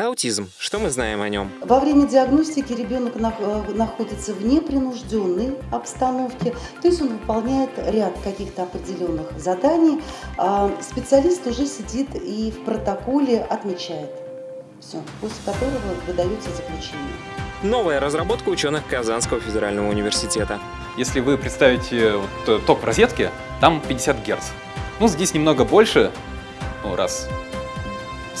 Аутизм. Что мы знаем о нем? Во время диагностики ребенок э, находится в непринужденной обстановке, то есть он выполняет ряд каких-то определенных заданий. А специалист уже сидит и в протоколе отмечает все, после которого выдается заключение. Новая разработка ученых Казанского федерального университета. Если вы представите вот, э, ток в розетке, там 50 Гц. Ну, здесь немного больше, ну, раз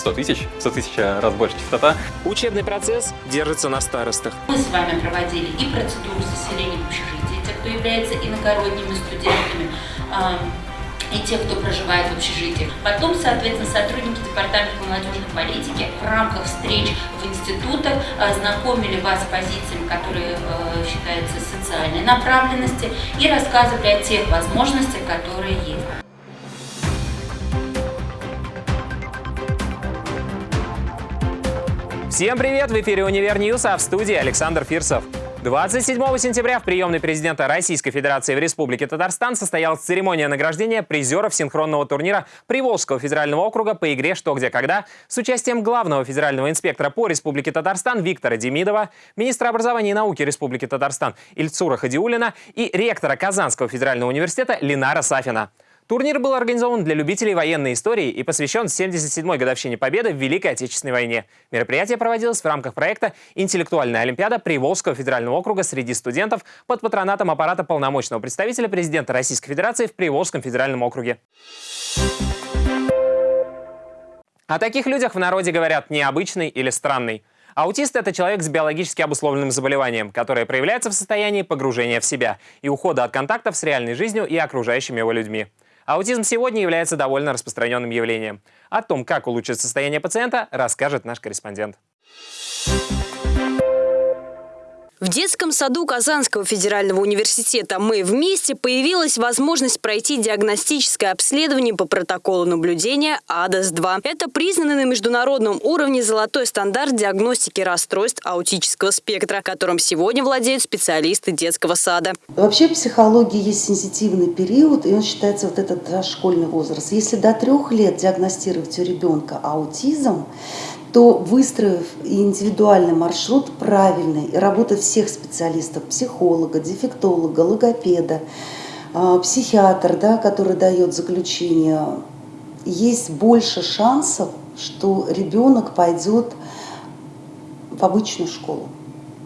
100 тысяч, 100 тысяч раз больше частота. Учебный процесс держится на старостах. Мы с вами проводили и процедуру заселения в общежитие, те, кто является иногородними студентами, и те, кто проживает в общежитиях. Потом, соответственно, сотрудники Департамента молодежной политики в рамках встреч в институтах знакомили вас с позициями, которые э, считаются социальной направленности, и рассказывали о тех возможностях, которые есть. Всем привет! В эфире «Универ News», а в студии Александр Фирсов. 27 сентября в приемной президента Российской Федерации в Республике Татарстан состоялась церемония награждения призеров синхронного турнира Приволжского федерального округа по игре «Что, где, когда» с участием главного федерального инспектора по Республике Татарстан Виктора Демидова, министра образования и науки Республики Татарстан Ильцура Хадиулина и ректора Казанского федерального университета Ленара Сафина. Турнир был организован для любителей военной истории и посвящен 77-й годовщине Победы в Великой Отечественной войне. Мероприятие проводилось в рамках проекта «Интеллектуальная Олимпиада Приволжского федерального округа среди студентов» под патронатом аппарата полномочного представителя президента Российской Федерации в Приволжском федеральном округе. О таких людях в народе говорят «необычный» или «странный». Аутист – это человек с биологически обусловленным заболеванием, которое проявляется в состоянии погружения в себя и ухода от контактов с реальной жизнью и окружающими его людьми. Аутизм сегодня является довольно распространенным явлением. О том, как улучшить состояние пациента, расскажет наш корреспондент. В детском саду Казанского федерального университета «Мы вместе» появилась возможность пройти диагностическое обследование по протоколу наблюдения АДАС-2. Это признанный на международном уровне золотой стандарт диагностики расстройств аутического спектра, которым сегодня владеют специалисты детского сада. Вообще в психологии есть сенситивный период, и он считается вот этот школьный возраст. Если до трех лет диагностировать у ребенка аутизм, то выстроив индивидуальный маршрут правильный, и работа всех специалистов, психолога, дефектолога, логопеда, а, психиатр, да, который дает заключение, есть больше шансов, что ребенок пойдет в обычную школу,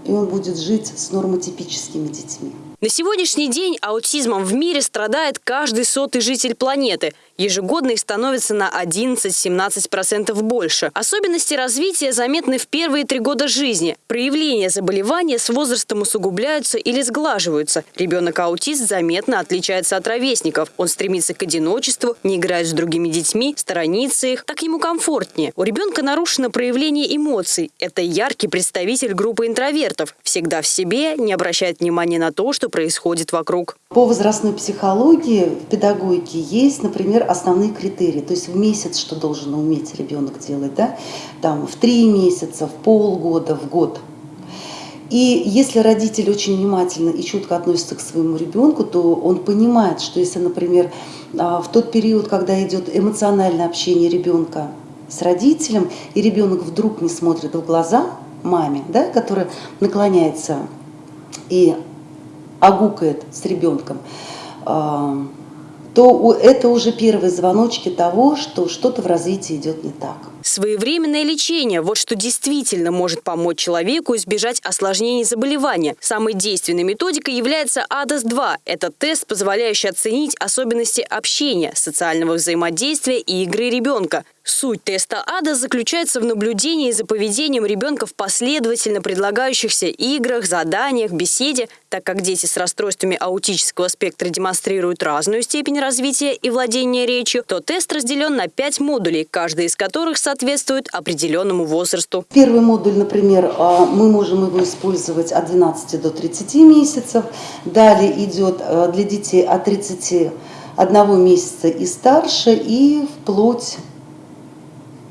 и он будет жить с нормотипическими детьми. На сегодняшний день аутизмом в мире страдает каждый сотый житель планеты. Ежегодно их становится на 11-17% больше. Особенности развития заметны в первые три года жизни. Проявления заболевания с возрастом усугубляются или сглаживаются. Ребенок-аутист заметно отличается от ровесников. Он стремится к одиночеству, не играет с другими детьми, сторонится их. Так ему комфортнее. У ребенка нарушено проявление эмоций. Это яркий представитель группы интровертов. Всегда в себе, не обращает внимания на то, что происходит вокруг. По возрастной психологии в педагогике есть, например, основные критерии. То есть в месяц что должен уметь ребенок делать, да? Там в три месяца, в полгода, в год. И если родитель очень внимательно и чутко относится к своему ребенку, то он понимает, что если, например, а, в тот период, когда идет эмоциональное общение ребенка с родителем, и ребенок вдруг не смотрит в глаза маме, да, которая наклоняется и огукает с ребенком, а, то это уже первые звоночки того, что что-то в развитии идет не так. Своевременное лечение – вот что действительно может помочь человеку избежать осложнений заболевания. Самой действенной методикой является АДАС-2. Это тест, позволяющий оценить особенности общения, социального взаимодействия и игры ребенка. Суть теста АДА заключается в наблюдении за поведением ребенка в последовательно предлагающихся играх, заданиях, беседе. Так как дети с расстройствами аутического спектра демонстрируют разную степень развития и владения речью, то тест разделен на пять модулей, каждый из которых соответствует определенному возрасту. Первый модуль, например, а, мы можем его использовать от 12 до 30 месяцев. Далее идет а, для детей от 31 месяца и старше и вплоть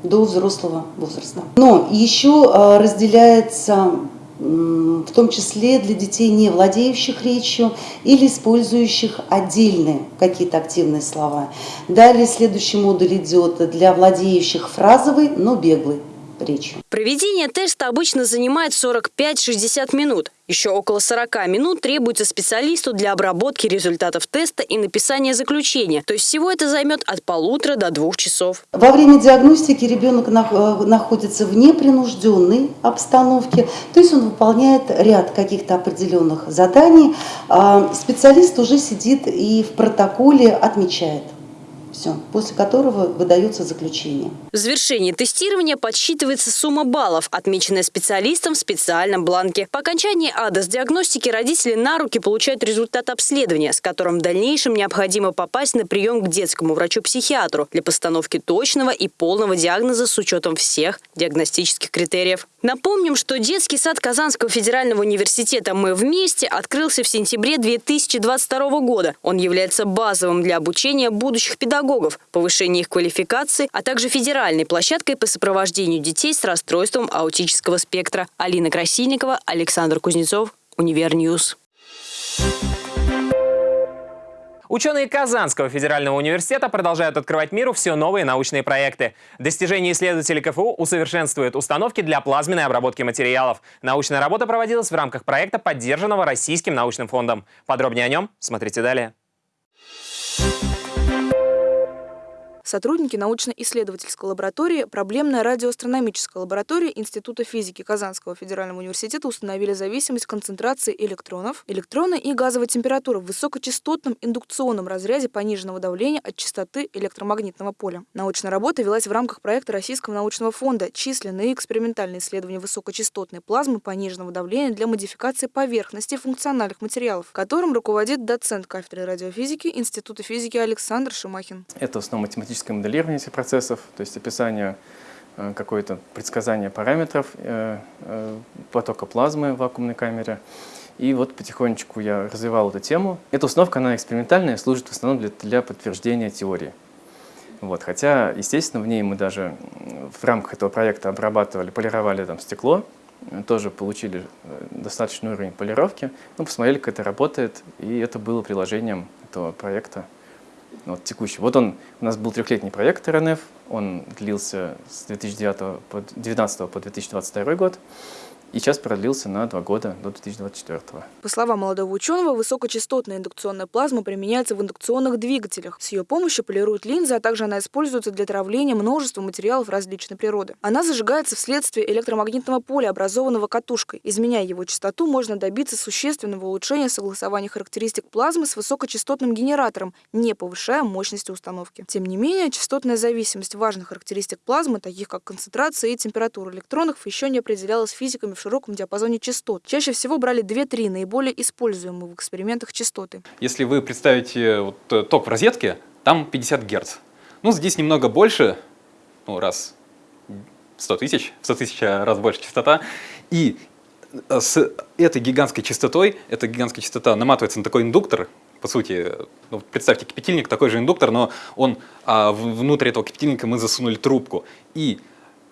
до взрослого возраста. Но еще а, разделяется в том числе для детей, не владеющих речью или использующих отдельные какие-то активные слова. Далее следующий модуль идет для владеющих фразовой, но беглой речью. Проведение теста обычно занимает 45-60 минут. Еще около 40 минут требуется специалисту для обработки результатов теста и написания заключения. То есть всего это займет от полутора до двух часов. Во время диагностики ребенок э, находится в непринужденной обстановке, то есть он выполняет ряд каких-то определенных заданий. А специалист уже сидит и в протоколе отмечает. Все, после которого выдается заключение. В завершении тестирования подсчитывается сумма баллов, отмеченная специалистом в специальном бланке. По окончании АДОС-диагностики родители на руки получают результат обследования, с которым в дальнейшем необходимо попасть на прием к детскому врачу-психиатру для постановки точного и полного диагноза с учетом всех диагностических критериев. Напомним, что детский сад Казанского федерального университета «Мы вместе» открылся в сентябре 2022 года. Он является базовым для обучения будущих педагогов, повышения их квалификации, а также федеральной площадкой по сопровождению детей с расстройством аутического спектра. Алина Красильникова, Александр Кузнецов, Универ News. Ученые Казанского федерального университета продолжают открывать миру все новые научные проекты. Достижения исследователей КФУ усовершенствуют установки для плазменной обработки материалов. Научная работа проводилась в рамках проекта, поддержанного Российским научным фондом. Подробнее о нем смотрите далее. Сотрудники научно-исследовательской лаборатории, проблемная радиоастрономическая лаборатория Института физики Казанского федерального университета установили зависимость концентрации электронов, электрона и газовой температуры в высокочастотном индукционном разряде пониженного давления от частоты электромагнитного поля. Научная работа велась в рамках проекта Российского научного фонда «Численные экспериментальные исследования высокочастотной плазмы пониженного давления для модификации поверхности функциональных материалов», которым руководит доцент кафедры радиофизики Института физики Александр Шимахин. Это в основном математическая математическое моделирование этих процессов, то есть описание э, какое-то предсказание параметров э, э, потока плазмы в вакуумной камере. И вот потихонечку я развивал эту тему. Эта установка, она экспериментальная, служит в основном для, для подтверждения теории. Вот, хотя, естественно, в ней мы даже в рамках этого проекта обрабатывали, полировали там стекло, тоже получили достаточный уровень полировки, ну, посмотрели, как это работает, и это было приложением этого проекта вот, текущий. Вот он, у нас был трехлетний проект РНФ, он длился с 2009 по, 2019 по 2022 год и сейчас продлился на два года до 2024. По словам молодого ученого, высокочастотная индукционная плазма применяется в индукционных двигателях. С ее помощью полируют линзы, а также она используется для травления множества материалов различной природы. Она зажигается вследствие электромагнитного поля, образованного катушкой. Изменяя его частоту, можно добиться существенного улучшения согласования характеристик плазмы с высокочастотным генератором, не повышая мощности установки. Тем не менее, частотная зависимость важных характеристик плазмы, таких как концентрация и температура электронов, еще не определялась физиками в широком диапазоне частот. Чаще всего брали 2-3 наиболее используемые в экспериментах частоты. Если вы представите вот, э, ток в розетке, там 50 Гц. Ну, здесь немного больше, ну, раз 100 тысяч, 100 тысяч раз больше частота. И э, с этой гигантской частотой, эта гигантская частота наматывается на такой индуктор, по сути, ну, представьте, кипятильник такой же индуктор, но он а, внутрь этого кипятильника мы засунули трубку. И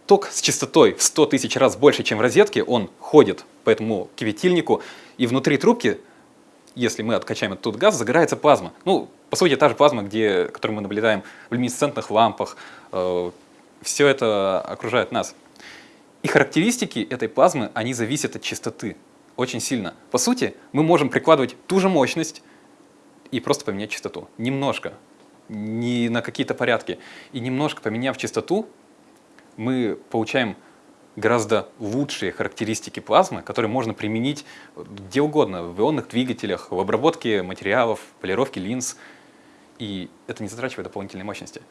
ток с частотой в 100 тысяч раз больше, чем в розетке, он ходит по этому кипятильнику, и внутри трубки, если мы откачаем этот газ, загорается плазма. Ну, по сути, та же плазма, где, которую мы наблюдаем в люминесцентных лампах. Э, все это окружает нас. И характеристики этой плазмы, они зависят от частоты очень сильно. По сути, мы можем прикладывать ту же мощность и просто поменять частоту. Немножко, не на какие-то порядки. И немножко поменяв частоту, мы получаем гораздо лучшие характеристики плазмы, которые можно применить где угодно, в ионных двигателях, в обработке материалов, полировке линз. И это не затрачивает дополнительной мощности.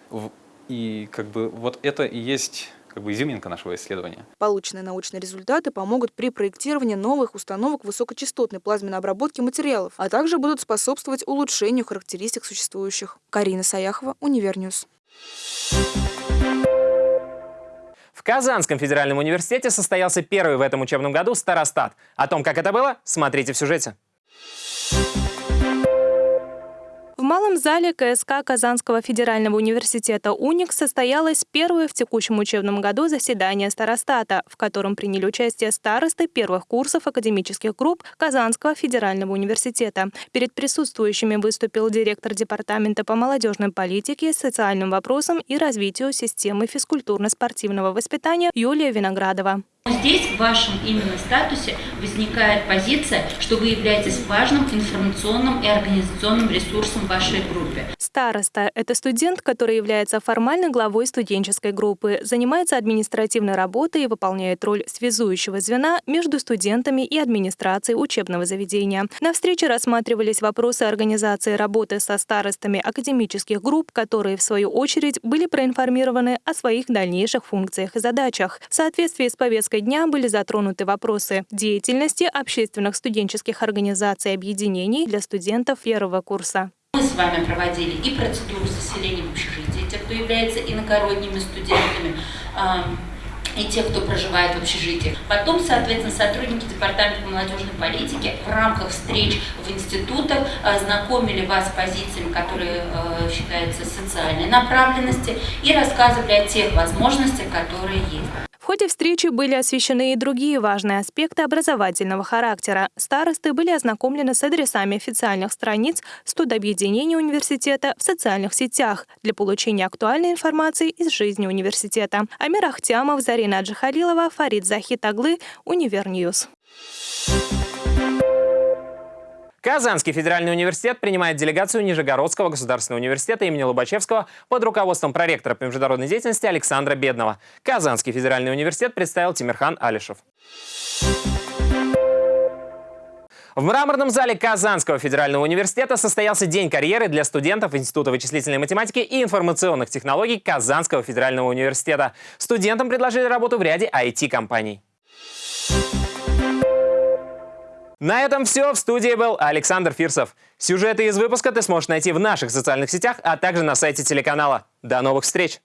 И как бы вот это и есть как бы изюминка нашего исследования. Полученные научные результаты помогут при проектировании новых установок высокочастотной плазменной обработки материалов, а также будут способствовать улучшению характеристик существующих. Карина Саяхова, Универ News. В Казанском федеральном университете состоялся первый в этом учебном году Старостат. О том, как это было, смотрите в сюжете. Малом зале КСК Казанского федерального университета «Уник» состоялось первое в текущем учебном году заседание старостата, в котором приняли участие старосты первых курсов академических групп Казанского федерального университета. Перед присутствующими выступил директор Департамента по молодежной политике, социальным вопросам и развитию системы физкультурно-спортивного воспитания Юлия Виноградова. Здесь в вашем именно статусе возникает позиция, что вы являетесь важным информационным и организационным ресурсом вашей группе. Староста – это студент, который является формальной главой студенческой группы, занимается административной работой и выполняет роль связующего звена между студентами и администрацией учебного заведения. На встрече рассматривались вопросы организации работы со старостами академических групп, которые, в свою очередь, были проинформированы о своих дальнейших функциях и задачах. В соответствии с повесткой повесткой дня были затронуты вопросы деятельности общественных студенческих организаций и объединений для студентов первого курса. Мы с вами проводили и процедуру заселения в общежитие, те, кто является иногородними студентами, и те, кто проживает в общежитиях. Потом, соответственно, сотрудники Департамента молодежной политики в рамках встреч в институтах знакомили вас с позициями, которые э, считаются социальной направленности, и рассказывали о тех возможностях, которые есть ходе встречи были освещены и другие важные аспекты образовательного характера. Старосты были ознакомлены с адресами официальных страниц студобъединения университета в социальных сетях для получения актуальной информации из жизни университета. Амир Ахтямов, Зарина Аджихалилова, Фарид Захитаглы, Univer News. Казанский федеральный университет принимает делегацию Нижегородского государственного университета имени Лобачевского под руководством проректора по международной деятельности Александра Бедного. Казанский федеральный университет представил Тимирхан Алишев. В мраморном зале Казанского федерального университета состоялся День карьеры для студентов Института вычислительной математики и информационных технологий Казанского федерального университета. Студентам предложили работу в ряде IT-компаний. На этом все. В студии был Александр Фирсов. Сюжеты из выпуска ты сможешь найти в наших социальных сетях, а также на сайте телеканала. До новых встреч!